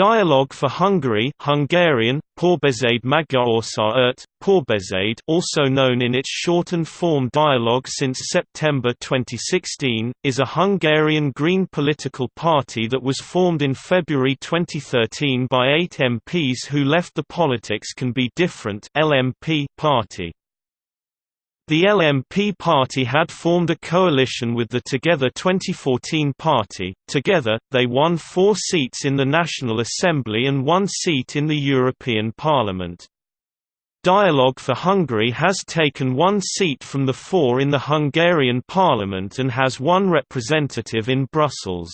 Dialogue for Hungary Hungarian, Párbeszéd Magyarországért, Párbeszéd also known in its shortened form Dialogue since September 2016, is a Hungarian Green political party that was formed in February 2013 by eight MPs who left the Politics Can Be Different LMP party. The LMP party had formed a coalition with the Together 2014 party. Together, they won four seats in the National Assembly and one seat in the European Parliament. Dialogue for Hungary has taken one seat from the four in the Hungarian parliament and has one representative in Brussels.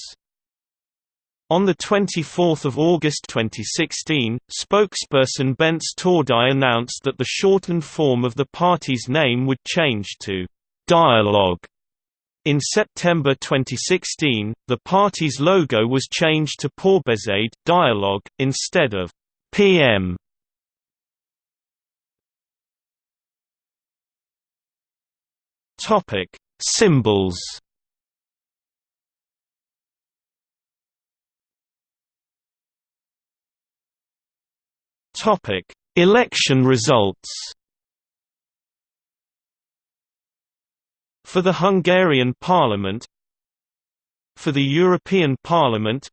On 24 August 2016, spokesperson Bence Tordai announced that the shortened form of the party's name would change to «Dialogue». In September 2016, the party's logo was changed to Párbeszéd Dialogue, instead of «PM». Symbols Topic: Election results. For the Hungarian Parliament For the European Parliament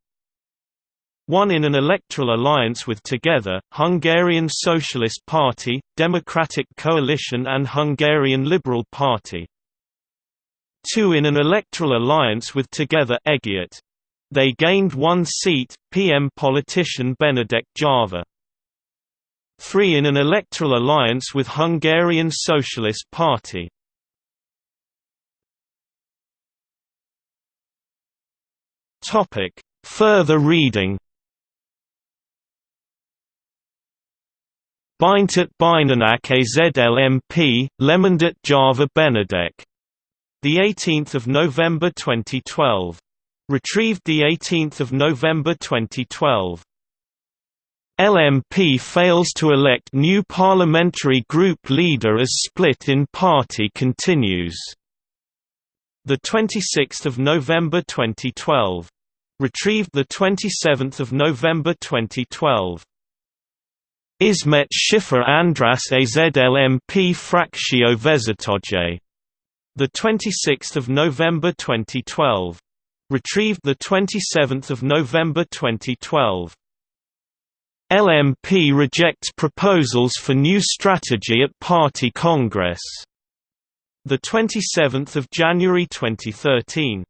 One in an electoral alliance with Together, Hungarian Socialist Party, Democratic Coalition and Hungarian Liberal Party Two in an electoral alliance with Together Együtt. They gained one seat, PM politician Benedek Jávor 3 in an electoral alliance with Hungarian Socialist Party. Topic: Further reading. Beintet Beinenak AZLMP, Lemondet Jávor Benedek. The 18th of November 2012. Retrieved the 18th of November 2012. LMP fails to elect new parliamentary group leader as split in party continues. The 26th of November 2012. Retrieved the 27th of November 2012. Ismet Schiffer András AZLMP Fractio 26th of November 2012. Retrieved the 27th of November 2012. LMP rejects proposals for new strategy at party congress. The 27th of January 2013.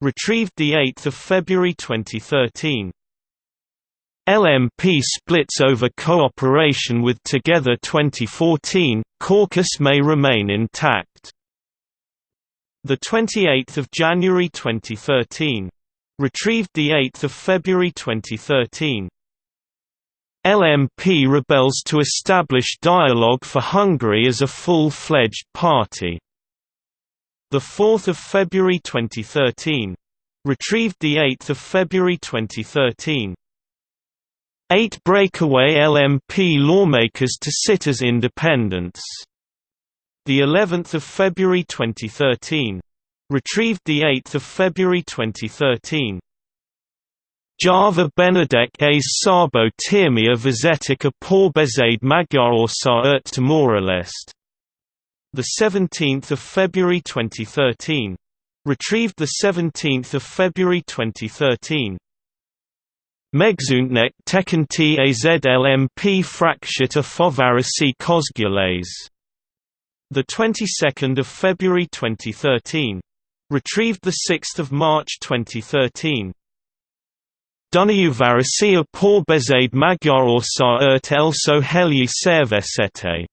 Retrieved the 8th of February 2013. LMP splits over cooperation with Together 2014. Caucus may remain intact. The 28th of January 2013. Retrieved the 8th of February 2013. LMP rebels to establish Dialogue for Hungary as a full-fledged party. 4 February 2013. Retrieved 8 February 2013. Eight breakaway LMP lawmakers to sit as independents. The 11th of February 2013. Retrieved 8 February 2013. Jávor Benedek a Szabó Tímea Vizetica Párbeszéd Magyarországért Timor-Leste. The 17th of February 2013. Retrieved the 17th of February 2013. Megszűnnek Tekinti AZLMP Fractiata Fővárosi Közgyűlés. The 22nd of February 2013. Retrieved the 6th of March 2013. Dunajuvarisia Párbeszéd Magyarországért also Helyi Szervezete.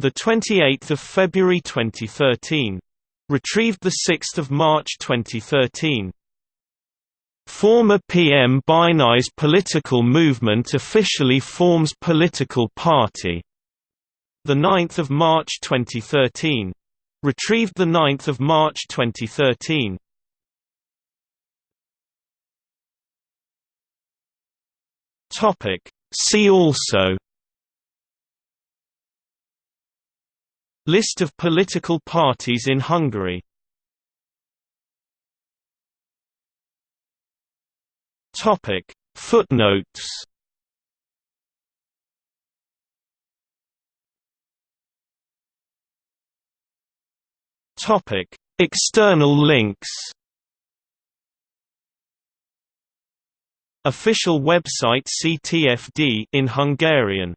The 28th of February 2013. Retrieved the 6th of March 2013. Former PM Bajnai's political movement officially forms political party. The 9th of March 2013. Retrieved the 9th of March 2013. Topic. See also List of political parties in Hungary Topic Footnotes Topic: External links. Official website CTFD in Hungarian